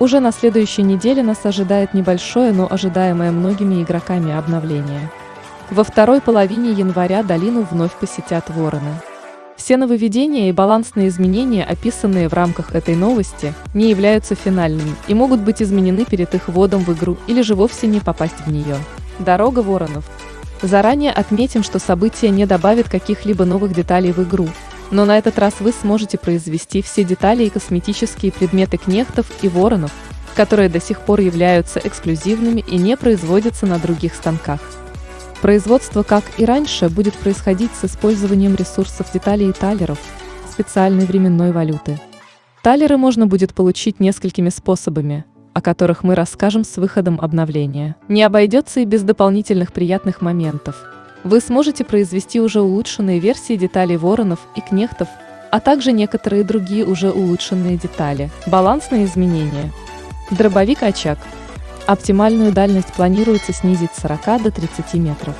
Уже на следующей неделе нас ожидает небольшое, но ожидаемое многими игроками обновление. Во второй половине января долину вновь посетят вороны. Все нововведения и балансные изменения, описанные в рамках этой новости, не являются финальными и могут быть изменены перед их вводом в игру или же вовсе не попасть в нее. Дорога воронов. Заранее отметим, что событие не добавит каких-либо новых деталей в игру, но на этот раз вы сможете произвести все детали и косметические предметы кнехтов и воронов, которые до сих пор являются эксклюзивными и не производятся на других станках. Производство, как и раньше, будет происходить с использованием ресурсов деталей и талеров, специальной временной валюты. Талеры можно будет получить несколькими способами, о которых мы расскажем с выходом обновления. Не обойдется и без дополнительных приятных моментов – вы сможете произвести уже улучшенные версии деталей воронов и кнехтов, а также некоторые другие уже улучшенные детали. Балансные изменения. Дробовик-очаг. Оптимальную дальность планируется снизить с 40 до 30 метров.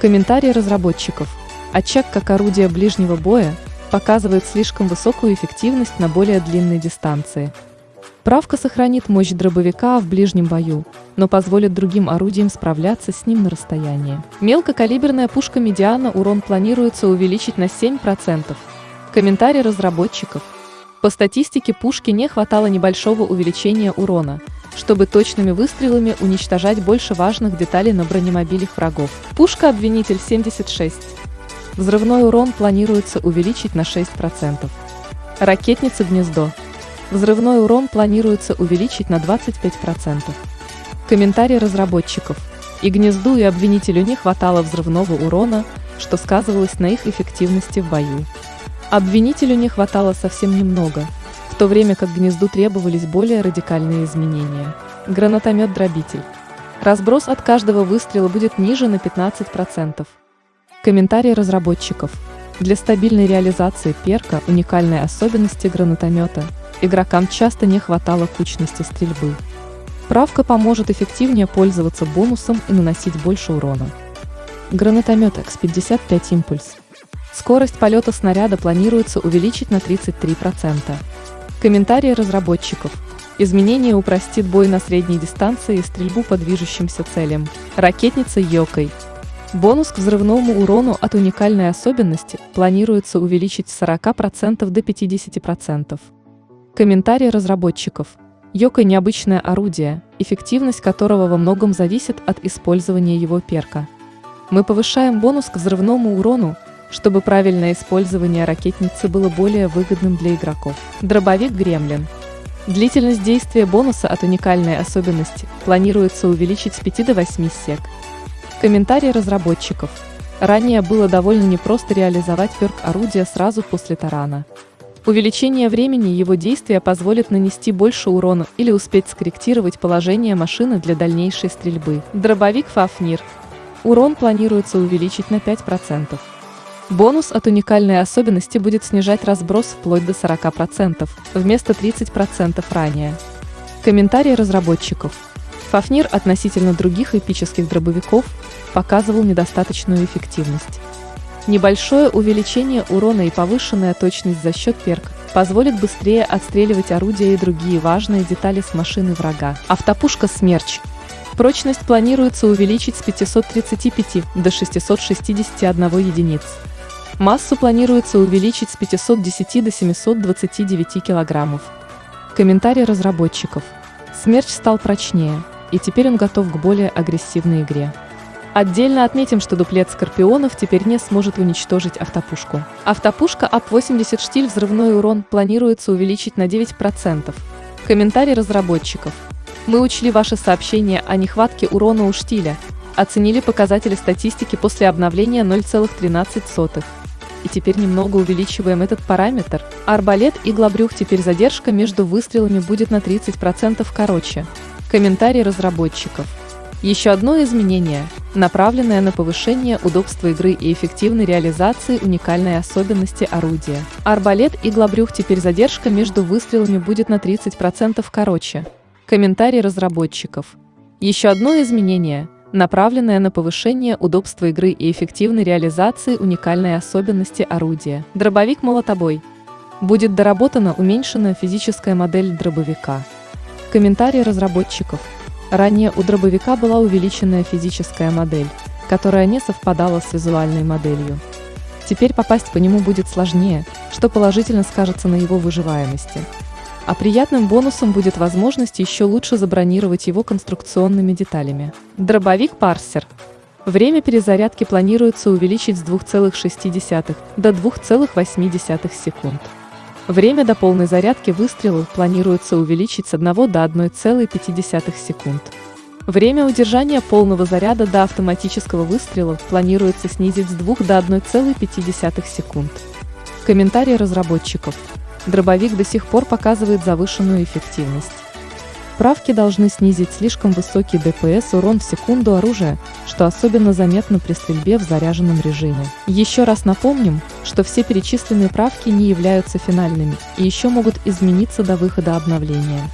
Комментарии разработчиков. Очаг как орудие ближнего боя показывает слишком высокую эффективность на более длинной дистанции. Правка сохранит мощь дробовика в ближнем бою, но позволит другим орудиям справляться с ним на расстоянии. Мелкокалиберная пушка «Медиана» урон планируется увеличить на 7%. Комментарий разработчиков. По статистике пушки не хватало небольшого увеличения урона, чтобы точными выстрелами уничтожать больше важных деталей на бронемобилях врагов. Пушка «Обвинитель 76». Взрывной урон планируется увеличить на 6%. Ракетница «Гнездо» Взрывной урон планируется увеличить на 25%. Комментарий разработчиков. И гнезду, и обвинителю не хватало взрывного урона, что сказывалось на их эффективности в бою. Обвинителю не хватало совсем немного, в то время как гнезду требовались более радикальные изменения. Гранатомет-дробитель. Разброс от каждого выстрела будет ниже на 15%. Комментарий разработчиков. Для стабильной реализации перка уникальной особенности гранатомета – игрокам часто не хватало кучности стрельбы. Правка поможет эффективнее пользоваться бонусом и наносить больше урона. Гранатомет X55 Импульс. Скорость полета снаряда планируется увеличить на 33%. Комментарии разработчиков. Изменение упростит бой на средней дистанции и стрельбу по движущимся целям. Ракетница Йокой. Бонус к взрывному урону от уникальной особенности планируется увеличить с 40% до 50%. Комментарий разработчиков. Йока – необычное орудие, эффективность которого во многом зависит от использования его перка. Мы повышаем бонус к взрывному урону, чтобы правильное использование ракетницы было более выгодным для игроков. Дробовик Гремлин. Длительность действия бонуса от уникальной особенности планируется увеличить с 5 до 8 сек. Комментарий разработчиков. Ранее было довольно непросто реализовать перк орудия сразу после тарана. Увеличение времени его действия позволит нанести больше урона или успеть скорректировать положение машины для дальнейшей стрельбы. Дробовик Фафнир. Урон планируется увеличить на 5%. Бонус от уникальной особенности будет снижать разброс вплоть до 40%, вместо 30% ранее. Комментарий разработчиков. Фафнир относительно других эпических дробовиков показывал недостаточную эффективность. Небольшое увеличение урона и повышенная точность за счет перка позволит быстрее отстреливать орудия и другие важные детали с машины врага. Автопушка «Смерч». Прочность планируется увеличить с 535 до 661 единиц. Массу планируется увеличить с 510 до 729 килограммов. Комментарий разработчиков. Смерч стал прочнее, и теперь он готов к более агрессивной игре. Отдельно отметим, что дуплет Скорпионов теперь не сможет уничтожить автопушку. Автопушка АП-80 штиль взрывной урон планируется увеличить на 9%. Комментарий разработчиков. Мы учли ваши сообщения о нехватке урона у штиля, оценили показатели статистики после обновления 0,13. И теперь немного увеличиваем этот параметр. Арбалет и глобрюх теперь задержка между выстрелами будет на 30% короче. Комментарий разработчиков. Еще одно изменение, направленное на повышение удобства игры и эффективной реализации уникальной особенности орудия. Арбалет и глобрюх теперь задержка между выстрелами будет на 30% короче. Комментарий разработчиков. Еще одно изменение, направленное на повышение удобства игры и эффективной реализации уникальной особенности орудия. Дробовик молотобой. Будет доработана уменьшенная физическая модель дробовика. Комментарий разработчиков. Ранее у дробовика была увеличенная физическая модель, которая не совпадала с визуальной моделью. Теперь попасть по нему будет сложнее, что положительно скажется на его выживаемости. А приятным бонусом будет возможность еще лучше забронировать его конструкционными деталями. Дробовик Парсер. Время перезарядки планируется увеличить с 2,6 до 2,8 секунд. Время до полной зарядки выстрелов планируется увеличить с 1 до 1,5 секунд. Время удержания полного заряда до автоматического выстрела планируется снизить с 2 до 1,5 секунд. Комментарий разработчиков. Дробовик до сих пор показывает завышенную эффективность. Правки должны снизить слишком высокий ДПС урон в секунду оружия, что особенно заметно при стрельбе в заряженном режиме. Еще раз напомним, что все перечисленные правки не являются финальными и еще могут измениться до выхода обновления.